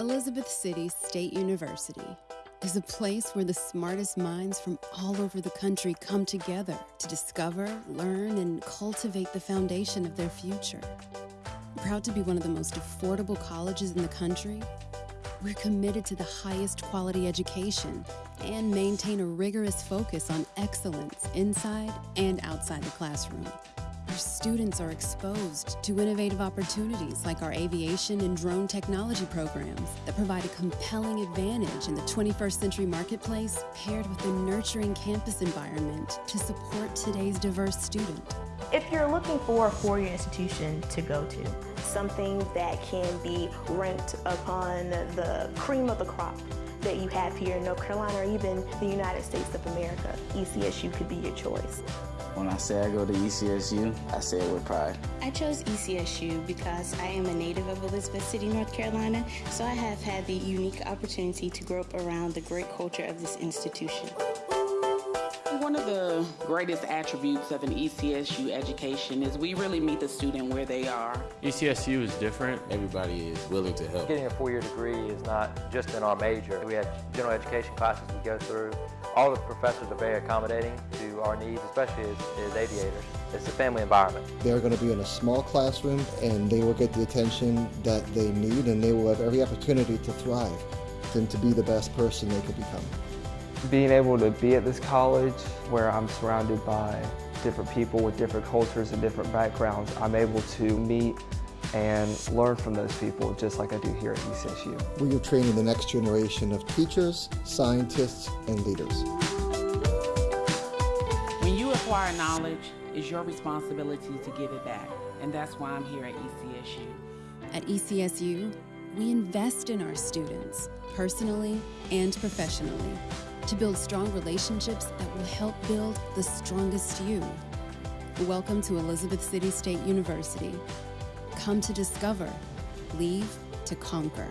Elizabeth City State University is a place where the smartest minds from all over the country come together to discover, learn, and cultivate the foundation of their future. Proud to be one of the most affordable colleges in the country, we're committed to the highest quality education and maintain a rigorous focus on excellence inside and outside the classroom. Our students are exposed to innovative opportunities like our aviation and drone technology programs that provide a compelling advantage in the 21st century marketplace paired with a nurturing campus environment to support today's diverse student. If you're looking for a four-year institution to go to, something that can be ranked upon the cream of the crop that you have here in North Carolina or even the United States of America, ECSU could be your choice. When I say I go to ECSU, I say it with pride. I chose ECSU because I am a native of Elizabeth City, North Carolina, so I have had the unique opportunity to grow up around the great culture of this institution. One of the greatest attributes of an ECSU education is we really meet the student where they are. ECSU is different. Everybody is willing to help. Getting a four-year degree is not just in our major. We have general education classes we go through. All the professors are very accommodating to our needs, especially as, as aviators. It's a family environment. They're going to be in a small classroom and they will get the attention that they need and they will have every opportunity to thrive and to be the best person they could become. Being able to be at this college where I'm surrounded by different people with different cultures and different backgrounds, I'm able to meet and learn from those people just like I do here at ECSU. We are training the next generation of teachers, scientists, and leaders. When you acquire knowledge, it's your responsibility to give it back, and that's why I'm here at ECSU. At ECSU, we invest in our students, personally and professionally to build strong relationships that will help build the strongest you. Welcome to Elizabeth City State University. Come to discover, leave to conquer.